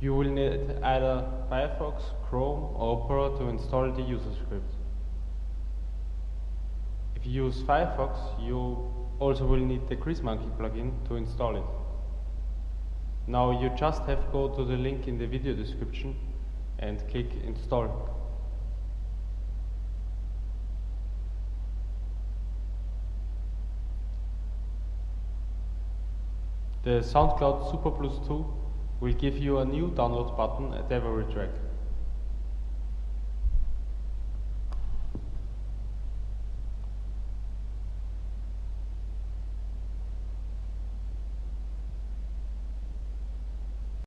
You will need either Firefox, Chrome or Opera to install the user script. If you use Firefox, you also will need the Greasemonkey plugin to install it. Now you just have to go to the link in the video description and click install. The SoundCloud Super Plus 2 will give you a new download button at every track.